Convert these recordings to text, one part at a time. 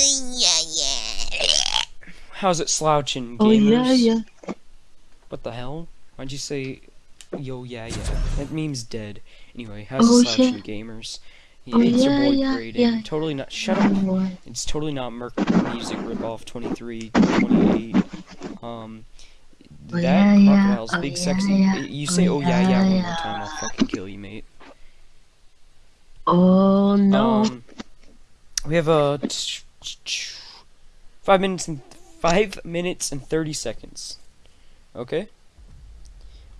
yeah, yeah. How's it slouching, Oh gamers? yeah, yeah. What the hell? Why'd you say, yo, yeah, yeah? That meme's dead. Anyway, how's Oh, it slouching, yeah. gamers? Yeah, Oh, it's your boy yeah, Graydon. yeah. Totally not. Shut up. Boy. It's totally not Merc Music ripoff 23, 28. Um, Oh, that yeah, yeah. crocodile's Oh, big yeah, sexy. yeah. You say, Oh, oh yeah, yeah, yeah, one more time, I'll fucking kill you, mate. Oh no. Um, we have a five minutes and five minutes and thirty seconds. Okay.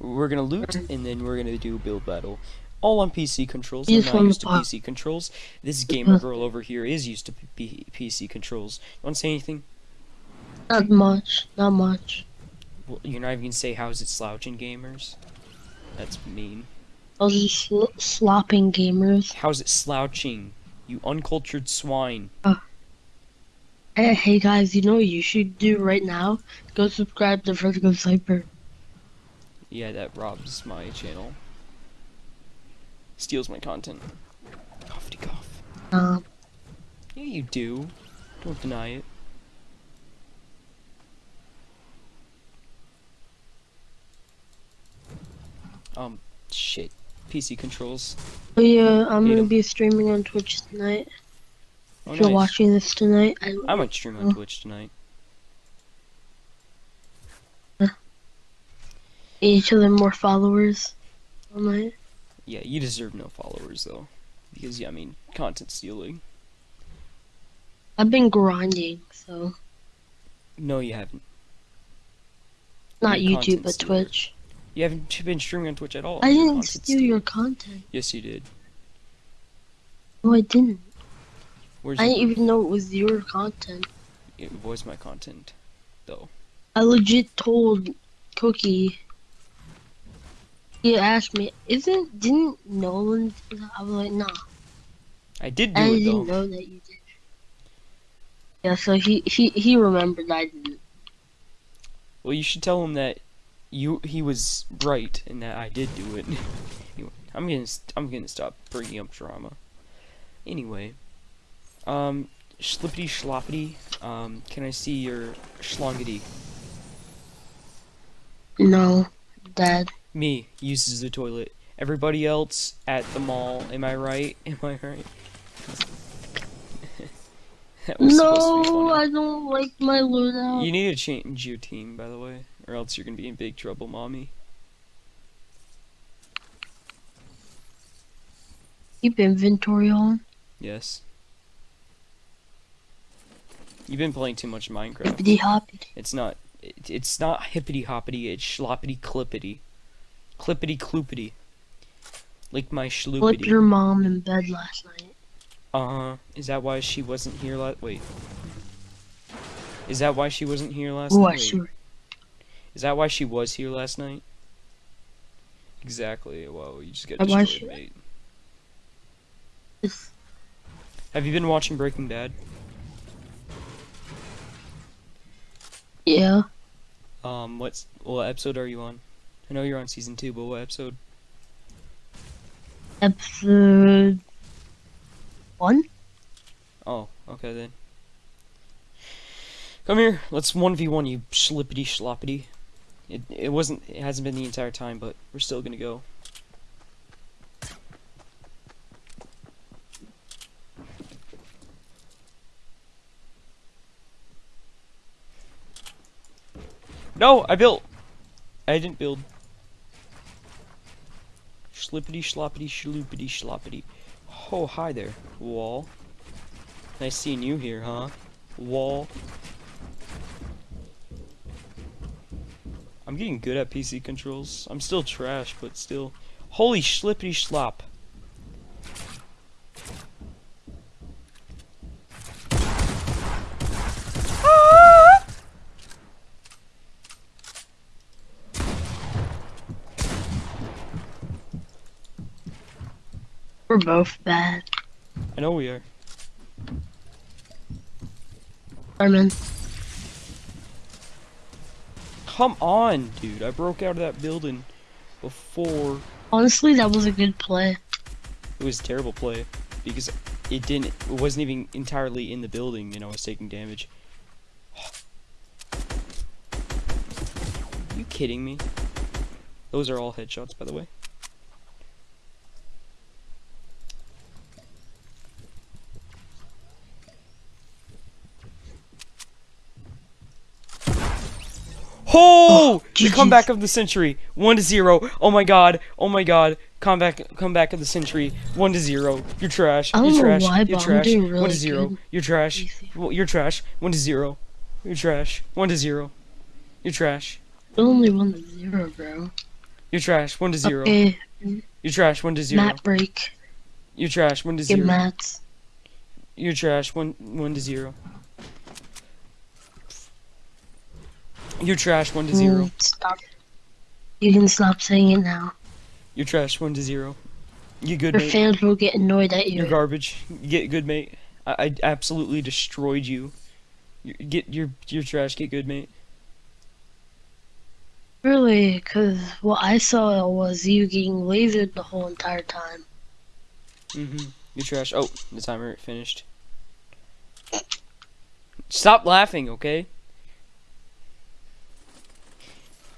We're gonna loot and then we're gonna do build battle. All on PC controls. I'm not used to. PC controls. This uh-huh. gamer girl over here is used to P- PC controls. You want to say anything? Not much. Not much. Well, you're not even gonna say how's it slouching, gamers. That's mean. I was just sl- slopping gamers. How's it slouching? You uncultured swine. Hey, hey guys, you know what you should do right now? Go subscribe to Vertigo Cyper. Yeah, that robs my channel. Steals my content. Cough cough. Um, Yeah, you do. Don't deny it. Um, shit. PC controls. oh yeah, I'm Hate gonna 'em. be streaming on Twitch tonight. Oh, if you're nice. watching this tonight, I, I might stream on Oh. Twitch tonight. each of them more followers. I might. Yeah, you deserve no followers though. Because, yeah, I mean, content stealing. I've been grinding, so No, you haven't. not You're YouTube but stealer. Twitch. You haven't been streaming on Twitch at all. I didn't steal stealer. your content. Yes, you did. No, I didn't. Where's I didn't even know it was your content. It was my content, though. I legit told Cookie. He asked me, "Isn't didn't Nolan?" I was like, "Nah." I did do I it didn't though. know that you did. Yeah, so he he he remembered I didn't. Well, you should tell him that you he was right and that I did do it. anyway, I'm gonna I'm gonna stop bringing up drama. Anyway, um, schlippity schloppity. Um, can I see your schlongity? No, Dad. Me uses the toilet. Everybody else at the mall. Am I right? Am I right? that was supposed to be No. I don't like my loadout. You need to change your team, by the way, or else you're gonna be in big trouble, mommy. Keep inventory on. Yes. You've been playing too much Minecraft. Hippity hoppity. It's not. It, it's not hippity hoppity. It's schloppity clippity, clippity cloopity. Like my schloopity. your mom in bed last night. Uh huh. Is that why she wasn't here last? Wait. Is that why she wasn't here last Oh, night? sure. Is that why she was here last night? Exactly. Well, you just got destroyed, mate. Have you been watching Breaking Bad? Yeah. Um, what's what episode are you on? I know you're on season two, but what episode? Episode one. Oh, okay then. Come here, let's one v one you schlippity schloppity. It it wasn't it hasn't been the entire time, but we're still gonna go. No, I built. I didn't build. Schlippity schloppity schloopity schloppity. Oh, hi there, wall. Nice seeing you here, huh? Wall. I'm getting good at PC controls. I'm still trash, but still. Holy schlippity schlop. We're both bad. I know we are. Carmen. Come on, dude. I broke out of that building before Honestly, that was a good play. it was a terrible play because it didn't. It wasn't even entirely in the building, and I was taking damage. you kidding me? Those are all headshots, by the way. Oh! the comeback of the century. One to zero. Oh my god. Oh my god. Comeback comeback of the century. One to zero. You're trash. I don't You're know trash. why, You're trash. doing One to zero. good. You're trash. Well, You're trash. One to zero. You're trash. One to zero. You're trash. Only one to zero, bro. You're trash. One to zero. Okay, You're trash. One to zero. mat break. You're trash. One to Get zero. mats. You're trash. One one to zero. You're trash. One to zero. Mm, Stop. You can stop saying it now. You're trash. One to zero. You good, Your mate. fans will get annoyed at you. You're garbage. You get good, mate. I, I absolutely destroyed you. you. Get your your trash. Get good, mate. Really, because what I saw was you getting lasered the whole entire time. Mm-hmm. You're trash. Oh, the timer finished. Stop laughing, okay?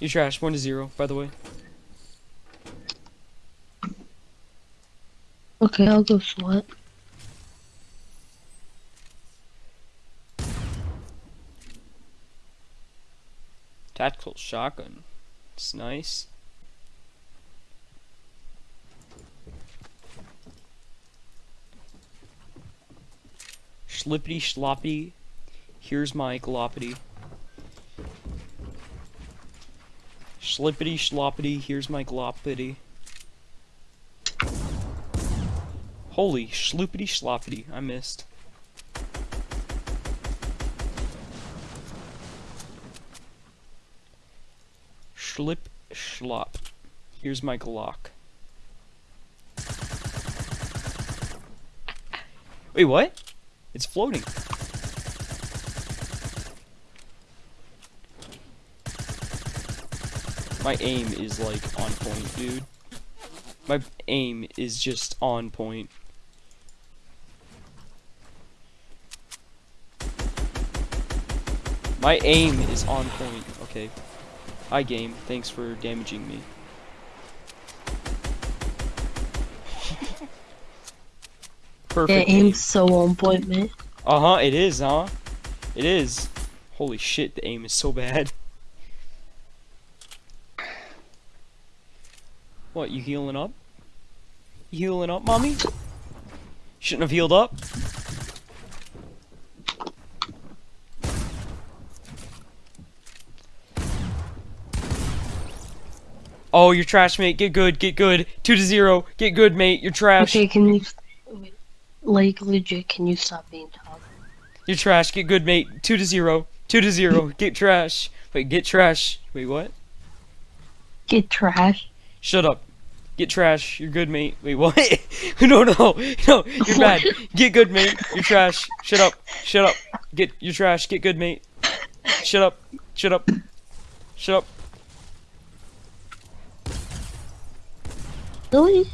You're trash. One to zero, by the way. Okay, I'll go sweat. Tactical shotgun. It's nice. Schlippity schloppity. Here's my gloppity. Schlippity sloppity, Here's my gloppity. Holy schloopity sloppity, I missed. Schlip schlop. Here's my Glock. Wait, what? It's floating. My aim is like on point, dude. My aim is just on point. My aim is on point. Okay. Hi game, thanks for damaging me. Perfect. aim. aim's so on point, man. Uh huh. It is, huh? It is. Holy shit, the aim is so bad. What? You healing up? You healing up, mommy? Shouldn't have healed up. Oh, you're trash, mate. Get good, get good. Two to zero. Get good, mate. You're trash. Okay, can you, like, legit, can you stop being toxic? You're trash. Get good, mate. Two to zero. Two to zero. Get trash. Wait, get trash. Wait, what? Get trash. Shut up. Get trash. You're good, mate. Wait, what? no, no, no. You're bad. Get good, mate. You're trash. Shut up. Shut up. Get. You're trash. Get good, mate. Shut up. Shut up. Shut up. Really?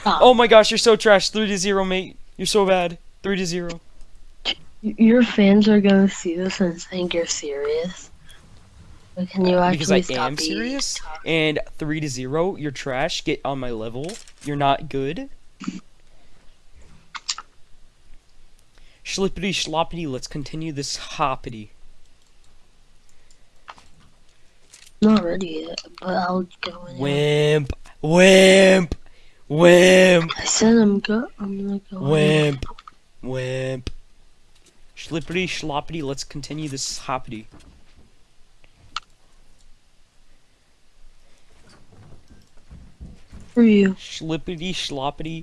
Stop. Oh my gosh, you're so trash. Three to zero, mate. You're so bad. Three to zero. Your fans are gonna see this and think you're serious. Can you uh, actually Because I stop am serious. toxic? And three to zero. You're trash. Get on my level. You're not good. Schlippity schloppity. Let's continue this hoppity. Not ready yet, but I'll go in. Wimp, wimp, wimp, I said I'm go. I'm gonna go. in. wimp, wimp. Schlippity schloppity. Let's continue this hoppity. For you. Schlippity schloppity.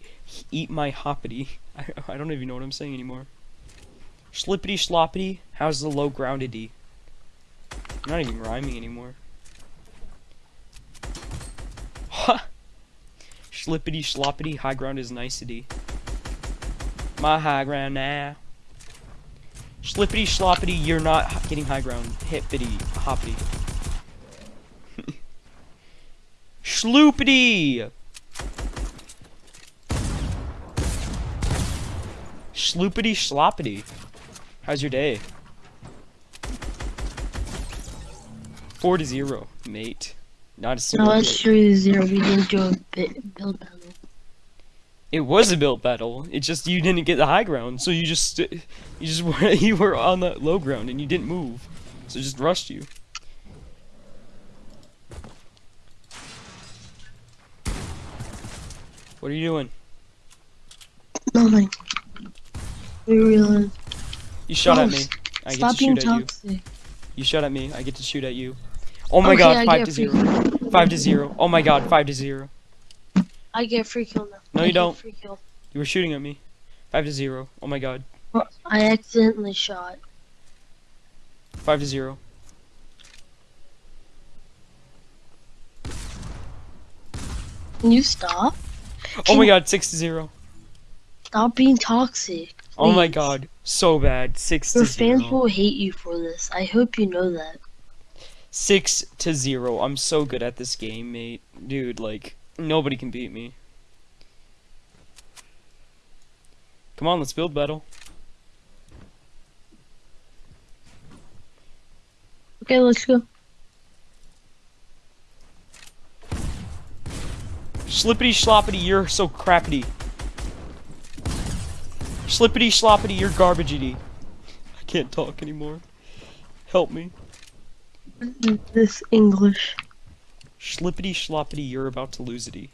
Eat my hoppity. I, I don't even know what I'm saying anymore. Schlippity schloppity. How's the low groundedy? I'm not even rhyming anymore. Ha! Schlippity schloppity. High ground is nicety. My high ground now. Schlippity schloppity. You're not getting high ground. Hippity hoppity. Schloopity! Schloopity schloppity. How's your day? Four to zero, mate. Not a single. No, three to zero. We didn't do a bit build battle. It was a build battle. It just you didn't get the high ground, so you just you just were you were on the low ground and you didn't move, so it just rushed you. What are you doing? Nothing. You shot at oh, me. Gross. I get to being shoot at you. toxic. You shot at me. I get to shoot at you. Oh my Okay, god, I five to free zero. kill. Five to zero. Oh my god, five to zero. I get free kill now. No, I you don't. You were shooting at me. Five to zero. Oh my god. I accidentally shot. Five to zero. Can you stop? Oh my god, six to zero. Stop being toxic. Oh my god, so bad. Six Your to zero. fans will hate you for this. I hope you know that. Six to zero. I'm so good at this game, mate. Dude, like nobody can beat me. Come on, let's build battle. Okay, let's go. Slippity sloppity, you're so crappity. Schlippity schloppity, you're garbagey. I can't talk anymore. Help me. This English. Slippity sloppity, you're about to lose it.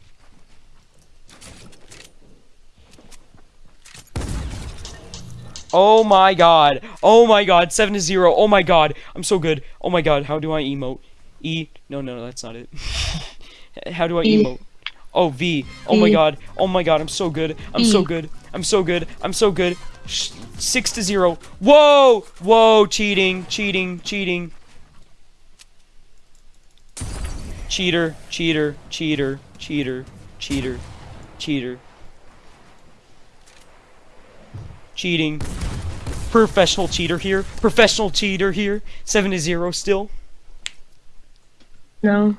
Oh my god. Oh my god. 7 to 0. Oh my god. I'm so good. Oh my god. How do I emote? E. No, no, no, that's not it. How do I E. emote? Oh, V. Oh my E. god. Oh my god. I'm so good. I'm so E. good. I'm so good. I'm so good. Sh 6 to 0. Whoa! Whoa! Cheating. Cheating. Cheating. Cheater, cheater, cheater, cheater, cheater, cheater. Cheating. Professional cheater here. Professional cheater here. 7 to 0 still. No.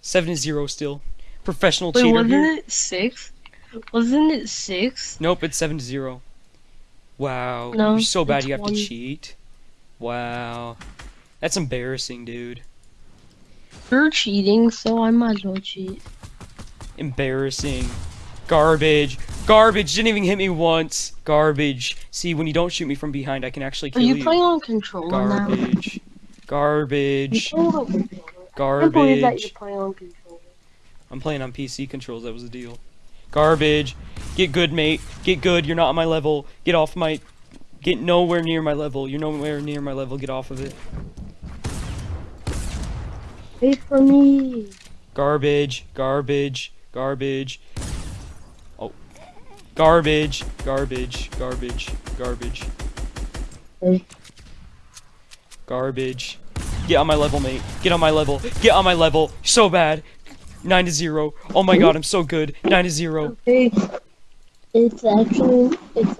7 to 0 still. Professional Wait, cheater wasn't here. it six? Wasn't it six? Nope, it's 7 to 0. Wow. No, You're so bad you have one. to cheat. Wow. That's embarrassing, dude. You're cheating, so I might as well cheat. Embarrassing. Garbage. Garbage. Didn't even hit me once. Garbage. See, when you don't shoot me from behind, I can actually Are kill you you. playing on controller now? Garbage. You Garbage. controller? I believe that Garbage. you're playing on controller. I'm playing on PC controls. That was the deal. Garbage. Get good, mate. Get good. You're not on my level. Get off my. Get nowhere near my level. You're nowhere near my level. Get off of it. Wait for me. Garbage. Garbage. Garbage. Oh. Garbage. Garbage. Garbage. Garbage. Hey. Garbage. Get on my level, mate. Get on my level. Get on my level. So bad. 9 to 0. Oh my god, I'm so good. 9 to 0. Okay. It's actually it's